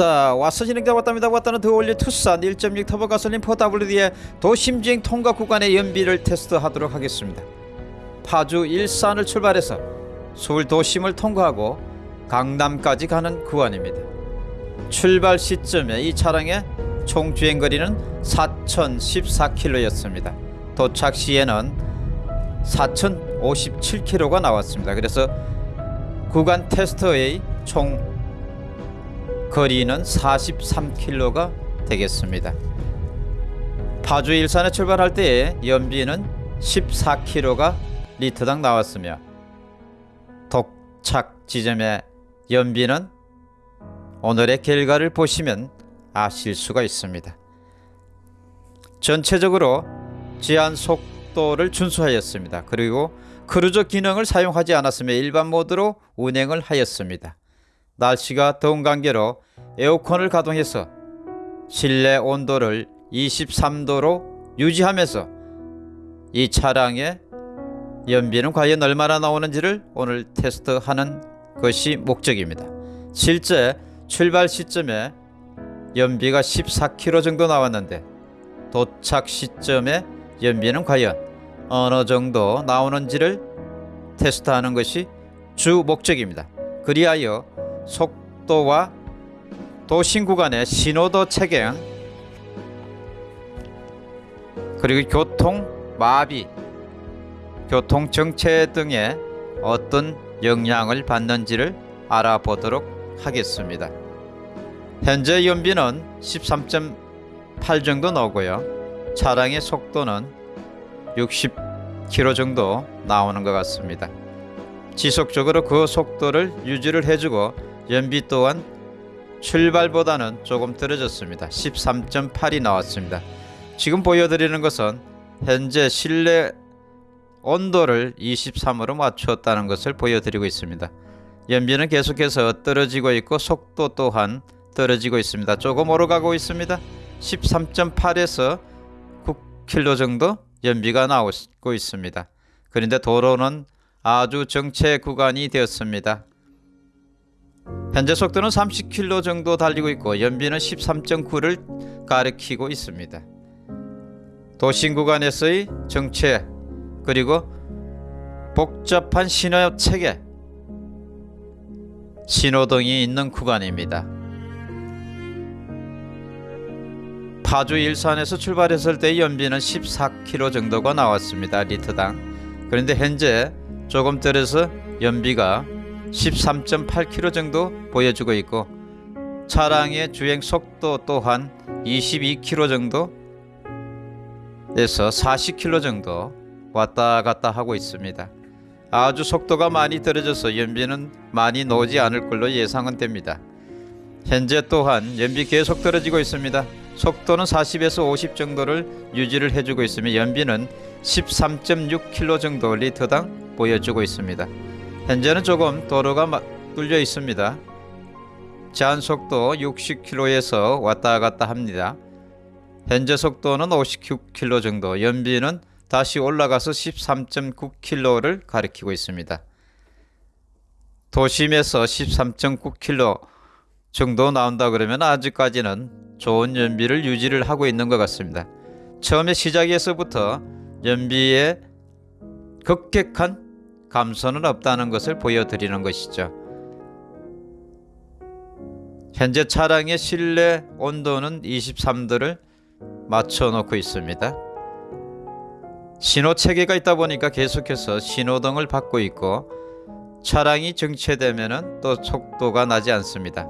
왔다. 왔어 진행자 왔답니다. 왔다는 더 올리 투싼 1.6 터보 가솔린 4WD의 도심주행 통과 구간의 연비를 테스트하도록 하겠습니다. 파주 일산을 출발해서 서울 도심을 통과하고 강남까지 가는 구간입니다. 출발 시점에 이 차량의 총 주행거리는 4014km였습니다. 도착 시에는 4057km가 나왔습니다. 그래서 구간 테스트의 총 거리는 43km가 되겠습니다. 파주 일산에 출발할 때의 연비는 14km가 리터당 나왔으며 도착 지점의 연비는 오늘의 결과를 보시면 아실 수가 있습니다. 전체적으로 제한 속도를 준수하였습니다. 그리고 크루즈 기능을 사용하지 않았으며 일반 모드로 운행을 하였습니다. 날씨가 더운 관계로 에어컨을 가동해서 실내 온도를 23도로 유지하면서 이 차량의 연비는 과연 얼마나 나오는지를 오늘 테스트하는 것이 목적입니다. 실제 출발 시점에 연비가 14km 정도 나왔는데 도착 시점에 연비는 과연 어느 정도 나오는지를 테스트하는 것이 주 목적입니다. 그리하여 속도와 도심 구간의 신호도 체계 그리고 교통 마비, 교통 정체 등에 어떤 영향을 받는지를 알아보도록 하겠습니다. 현재 연비는 13.8 정도 나오고요. 차량의 속도는 60km 정도 나오는 것 같습니다. 지속적으로 그 속도를 유지를 해주고 연비 또한 출발보다는 조금 떨어졌습니다. 13.8이 나왔습니다. 지금 보여드리는 것은 현재 실내 온도를 23으로 맞추었다는 것을 보여드리고 있습니다. 연비는 계속해서 떨어지고 있고 속도 또한 떨어지고 있습니다. 조금 오르가고 있습니다. 13.8에서 9km 정도 연비가 나오고 있습니다. 그런데 도로는 아주 정체 구간이 되었습니다. 현재 속도는 30km 정도 달리고 있고 연비는 13.9를 가리키고 있습니다. 도심 구간에서의 정체 그리고 복잡한 신호 체계 신호등이 있는 구간입니다. 파주 일산에서 출발했을 때 연비는 14km 정도가 나왔습니다. 리터당. 그런데 현재 조금 떨어서 연비가 13.8km 정도 보여주고 있고 차량의 주행 속도 또한 22km 정도 에서 40km 정도 왔다 갔다 하고 있습니다. 아주 속도가 많이 떨어져서 연비는 많이 나오지 않을 걸로 예상은 됩니다. 현재 또한 연비 계속 떨어지고 있습니다. 속도는 40에서 50 정도를 유지를 해주고 있으며 연비는 13.6km 정도 리터당 보여주고 있습니다. 현재는 조금 도로가 뚫려 있습니다. 제한 속도 60km에서 왔다 갔다 합니다. 현재 속도는 59km 정도, 연비는 다시 올라가서 13.9km를 가리키고 있습니다. 도심에서 13.9km 정도 나온다 그러면 아직까지는 좋은 연비를 유지를 하고 있는 것 같습니다. 처음에 시작에서부터 연비의 급격한 감소는 없다는 것을 보여드리는 것이죠. 현재 차량의 실내 온도는 23도를 맞춰 놓고 있습니다. 신호 체계가 있다 보니까 계속해서 신호등을 받고 있고 차량이 정체되면 또 속도가 나지 않습니다.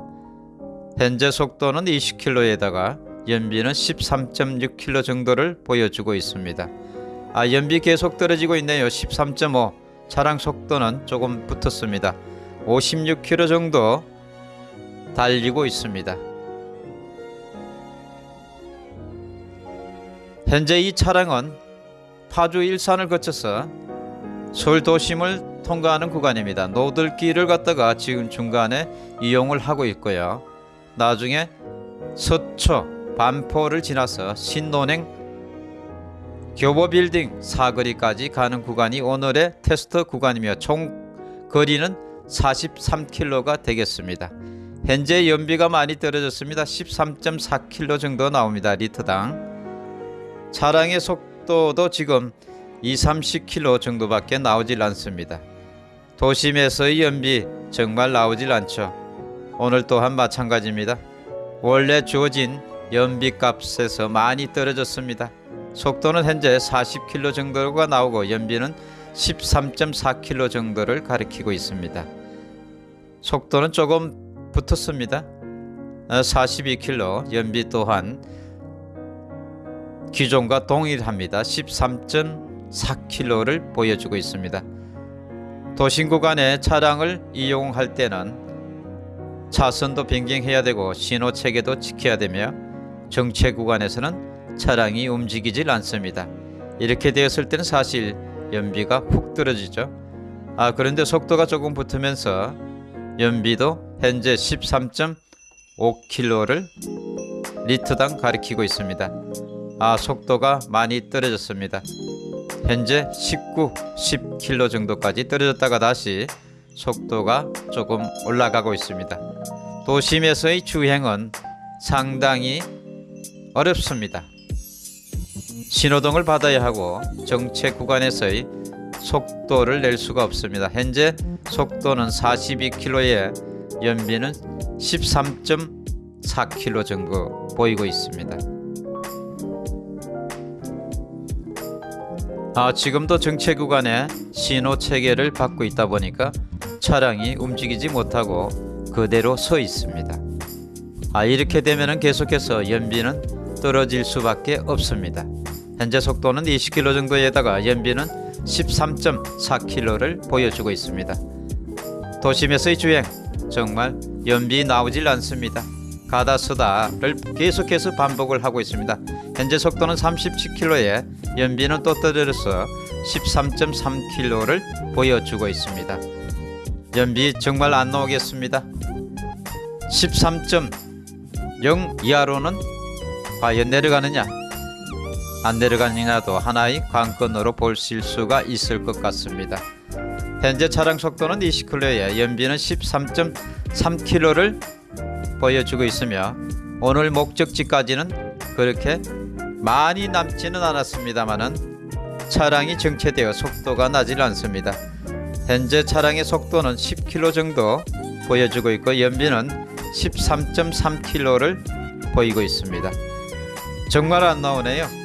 현재 속도는 20km에다가 연비는 13.6km 정도를 보여주고 있습니다. 아 연비 계속 떨어지고 있네요. 13.5 차량 속도는 조금 붙었습니다. 56km 정도 달리고 있습니다. 현재 이 차량은 파주 일산을 거쳐서 서울 도심을 통과하는 구간입니다. 노들길을 갔다가 지금 중간에 이용을 하고 있고요. 나중에 서초 반포를 지나서 신논행 교보빌딩 사거리까지 가는 구간이 오늘의 테스트 구간이며 총 거리는 43km가 되겠습니다. 현재 연비가 많이 떨어졌습니다. 13.4km 정도 나옵니다. 리터당. 차량의 속도도 지금 2, 30km 정도밖에 나오질 않습니다. 도심에서의 연비 정말 나오질 않죠. 오늘 또한 마찬가지입니다. 원래 주어진 연비 값에서 많이 떨어졌습니다. 속도는 현재 40km 정도가 나오고 연비는 13.4km 정도를 가리키고 있습니다. 속도는 조금 붙었습니다. 42km 연비 또한 기존과 동일합니다. 13.4km를 보여주고 있습니다. 도심 구간에 차량을 이용할 때는 차선도 변경해야 되고 신호 체계도 지켜야 되며 정체 구간에서는 차량이 움직이질 않습니다. 이렇게 되었을 때는 사실 연비가 훅 떨어지죠. 아 그런데 속도가 조금 붙으면서 연비도 현재 13.5km를 리터당 가리키고 있습니다. 아 속도가 많이 떨어졌습니다. 현재 19, 10km 정도까지 떨어졌다가 다시 속도가 조금 올라가고 있습니다. 도심에서의 주행은 상당히 어렵습니다. 신호등을 받아야 하고 정체 구간에서의 속도를 낼 수가 없습니다. 현재 속도는 42km에 연비는 13.4km 정도 보이고 있습니다. 아, 지금도 정체 구간에 신호 체계를 받고 있다 보니까 차량이 움직이지 못하고 그대로 서 있습니다. 아, 이렇게 되면 계속해서 연비는 떨어질 수밖에 없습니다. 현재 속도는 20km 정도에다가 연비는 13.4km를 보여주고 있습니다. 도심에서의 주행 정말 연비 나오질 않습니다. 가다 서다를 계속해서 반복을 하고 있습니다. 현재 속도는 37km에 연비는 또 떨어져서 13.3km를 보여주고 있습니다. 연비 정말 안 나오겠습니다. 13.0 이하로는 과연 내려가느냐 안 내려가느냐도 하나의 관건으로 보실 수가 있을 것 같습니다. 현재 차량 속도는 20km에 연비는 13.3km를 보여주고 있으며 오늘 목적지까지는 그렇게 많이 남지는 않았습니다만은 차량이 정체되어 속도가 나질 않습니다. 현재 차량의 속도는 10km 정도 보여주고 있고 연비는 13.3km를 보이고 있습니다. 정말 안 나오네요.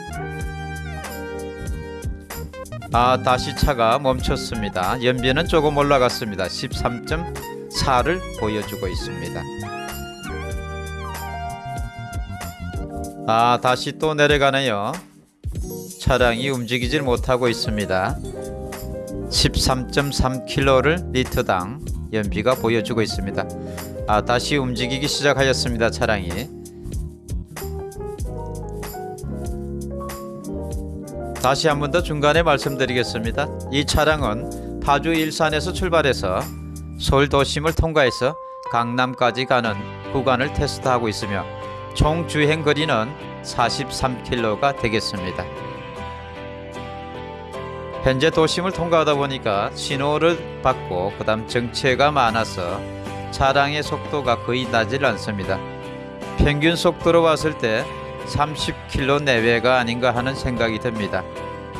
아 다시 차가 멈췄습니다. 연비는 조금 올라갔습니다. 13.4를 보여주고 있습니다. 아 다시 또 내려가네요. 차량이 움직이질 못하고 있습니다. 13.3km를 리터당 연비가 보여주고 있습니다. 아 다시 움직이기 시작하였습니다. 차량이 다시 한 번 더 중간에 말씀드리겠습니다. 이 차량은 파주 일산에서 출발해서 서울 도심을 통과해서 강남까지 가는 구간을 테스트하고 있으며 총 주행 거리는 43km가 되겠습니다. 현재 도심을 통과하다 보니까 신호를 받고 그 다음 정체가 많아서 차량의 속도가 거의 나질 않습니다. 평균 속도로 봤을 때 30km 내외가 아닌가 하는 생각이 듭니다.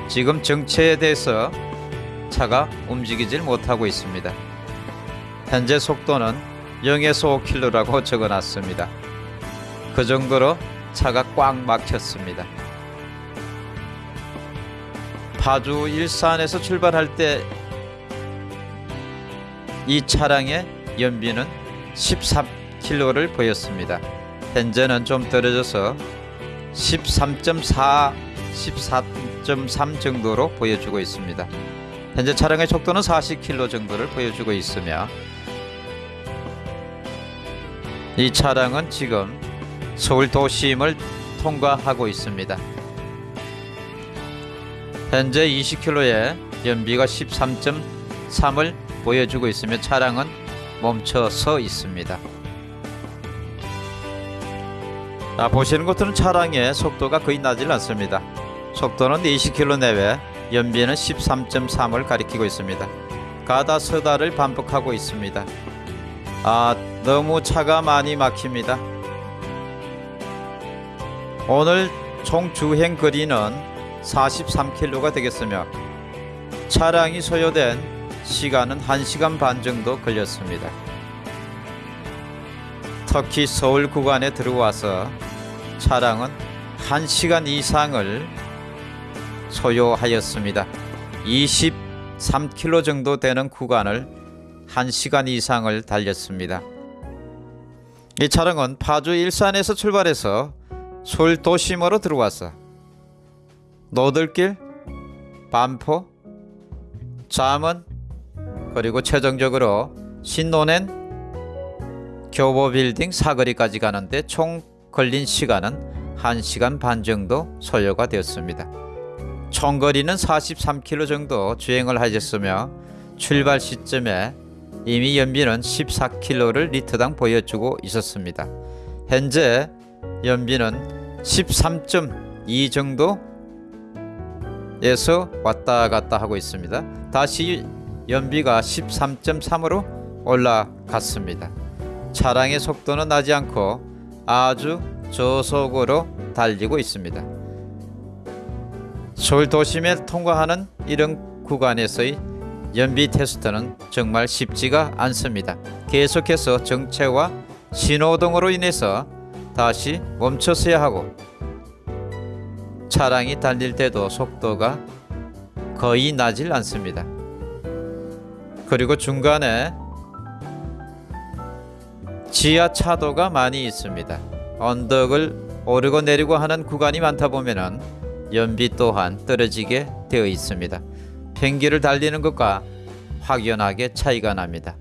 지금 정체에 대해서 차가 움직이질 못하고 있습니다. 현재 속도는 0에서 5km라고 적어놨습니다. 그 정도로 차가 꽉 막혔습니다. 파주 일산에서 출발할 때 이 차량의 연비는 14km를 보였습니다. 현재는 좀 떨어져서 13.4, 14.3 정도로 보여주고 있습니다. 현재 차량의 속도는 40km 정도를 보여주고 있으며 이 차량은 지금 서울 도심을 통과하고 있습니다. 현재 20km에 연비가 13.3을 보여주고 있으며 차량은 멈춰서 있습니다. 자, 보시는 것들은 차량의 속도가 거의 나질 않습니다. 속도는 20km 내외, 연비는 13.3을 가리키고 있습니다. 가다 서다를 반복하고 있습니다. 아, 너무 차가 많이 막힙니다. 오늘 총 주행 거리는 43km가 되겠으며 차량이 소요된 시간은 1시간 반 정도 걸렸습니다. 특히 서울 구간에 들어와서 차량은 1시간 이상을 소요하였습니다. 23km 정도 되는 구간을 1시간 이상을 달렸습니다. 이 차량은 파주 일산에서 출발해서 서울 도심으로 들어와서 노들길, 반포, 잠원 그리고 최종적으로 신논엔 교보빌딩 사거리까지 가는데 총 걸린 시간은 1시간 반 정도 소요가 되었습니다. 총 거리는 43km 정도 주행을 하셨으며 출발 시점에 이미 연비는 14km를 리터당 보여주고 있었습니다. 현재 연비는 13.2 정도 에서 왔다 갔다 하고 있습니다. 다시 연비가 13.3으로 올라갔습니다. 차량의 속도는 나지 않고 아주 저속으로 달리고 있습니다. 서울 도심에 통과하는 이런 구간에서의 연비 테스트는 정말 쉽지가 않습니다. 계속해서 정체와 신호등으로 인해서 다시 멈춰서야 하고 차량이 달릴 때도 속도가 거의 나질 않습니다. 그리고 중간에 지하차도가 많이 있습니다. 언덕을 오르고 내리고 하는 구간이 많다 보면은 연비 또한 떨어지게 되어 있습니다. 평기를 달리는 것과 확연하게 차이가 납니다.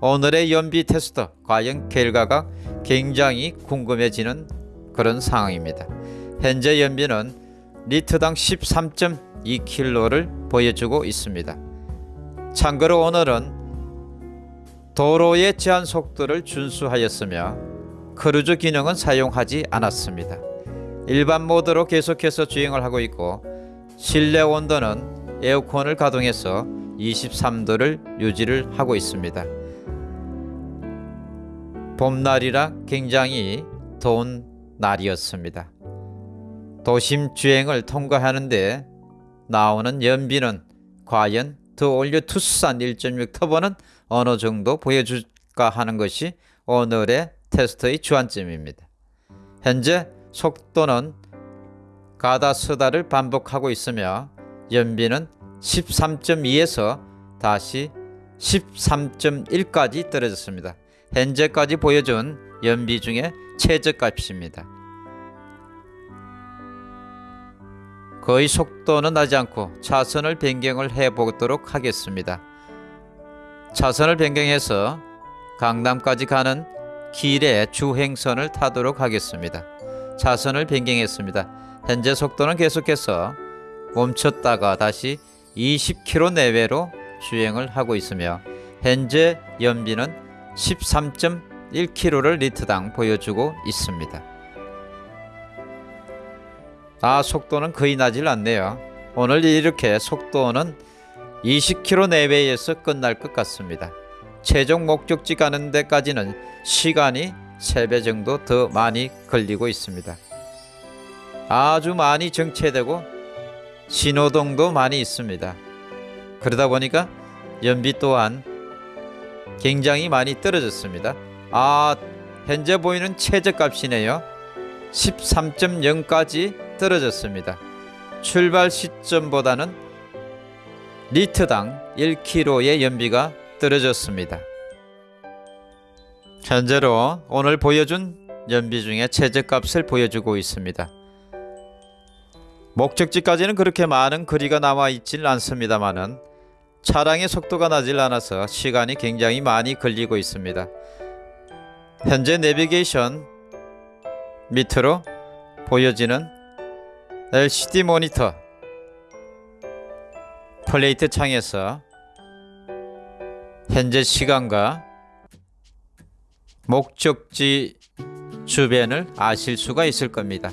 오늘의 연비 테스트 과연 결과가 굉장히 궁금해지는 그런 상황입니다. 현재 연비는 리터당 13.2km를 보여주고 있습니다. 참고로 오늘은 도로의 제한 속도를 준수하였으며 크루즈 기능은 사용하지 않았습니다. 일반 모드로 계속해서 주행을 하고 있고 실내 온도는 에어컨을 가동해서 23도를 유지를 하고 있습니다. 봄날이라 굉장히 더운 날이었습니다. 도심 주행을 통과하는데 나오는 연비는 과연 더 올려 투싼 1.6 터보는 어느 정도 보여줄까 하는 것이 오늘의 테스트의 주안점입니다. 현재 속도는 가다 서다를 반복하고 있으며 연비는 13.2에서 다시 13.1까지 떨어졌습니다. 현재까지 보여준 연비 중에 최저값입니다. 거의 속도는 나지 않고 차선을 변경을 해 보도록 하겠습니다. 차선을 변경해서 강남까지 가는 길의 주행선을 타도록 하겠습니다. 차선을 변경했습니다. 현재 속도는 계속해서 멈췄다가 다시 20km 내외로 주행을 하고 있으며 현재 연비는 13.1km를 리터당 보여주고 있습니다. 아 속도는 거의 나질 않네요. 오늘 이렇게 속도는 20km 내외에서 끝날 것 같습니다. 최종 목적지 가는 데까지는 시간이 3배 정도 더 많이 걸리고 있습니다. 아주 많이 정체되고 신호등도 많이 있습니다. 그러다 보니까 연비 또한 굉장히 많이 떨어졌습니다. 아, 현재 보이는 최저값이네요. 13.0까지 떨어졌습니다. 출발 시점보다는 리터당 1kg의 연비가 떨어졌습니다. 현재로 오늘 보여준 연비 중에 최저값을 보여주고 있습니다. 목적지까지는 그렇게 많은 거리가 남아 있질 않습니다만은 차량의 속도가 나질 않아서 시간이 굉장히 많이 걸리고 있습니다. 현재 내비게이션 밑으로 보여지는 LCD 모니터 플레이트 창에서 현재 시간과 목적지 주변을 아실 수가 있을 겁니다.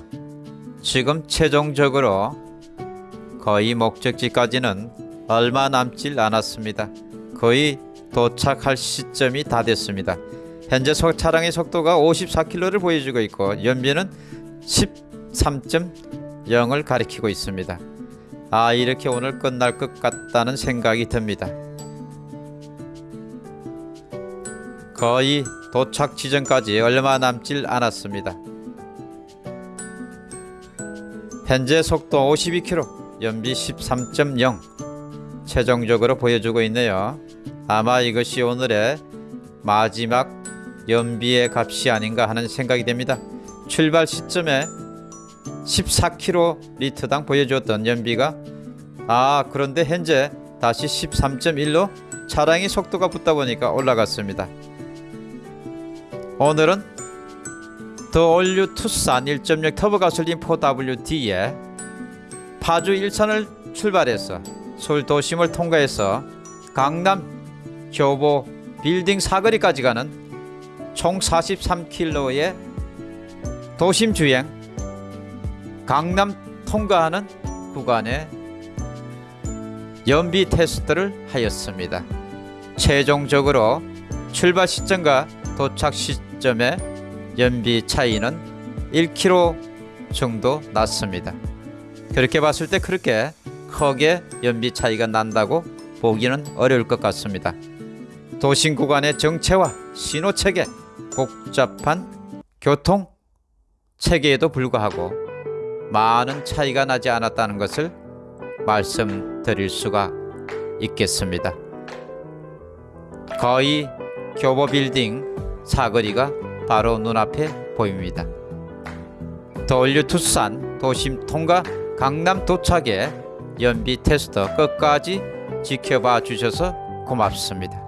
지금 최종적으로 거의 목적지까지는 얼마 남질 않았습니다. 거의 도착할 시점이 다 됐습니다. 현재 속 차량의 속도가 54km를 보여주고 있고 연비는 13.0을 가리키고 있습니다. 아 이렇게 오늘 끝날 것 같다는 생각이 듭니다. 거의 도착 지점까지 얼마 남질 않았습니다. 현재 속도 52km, 연비 13.0 최종적으로 보여주고 있네요. 아마 이것이 오늘의 마지막 연비의 값이 아닌가 하는 생각이 됩니다. 출발 시점에 14km당 보여주었던 연비가 아 그런데 현재 다시 13.1로 차량의 속도가 붙다 보니까 올라갔습니다. 오늘은 더 올류 투싼 1.6 터보 가솔린 4WD에 파주 일산을 출발해서 서울 도심을 통과해서 강남 교보 빌딩 사거리까지 가는 총 43km의 도심 주행 강남 통과하는 구간에 연비 테스트를 하였습니다. 최종적으로 출발 시점과 도착 시점의 연비 차이는 1km 정도 났습니다. 그렇게 봤을 때 그렇게 크게 연비 차이가 난다고 보기는 어려울 것 같습니다. 도심 구간의 정체와 신호 체계, 복잡한 교통 체계에도 불구하고 많은 차이가 나지 않았다는 것을 말씀드릴 수가 있겠습니다. 거의 교보 빌딩 사거리가 바로 눈앞에 보입니다. 더올류 투싼 도심 통과 강남 도착의 연비 테스터 끝까지 지켜봐 주셔서 고맙습니다.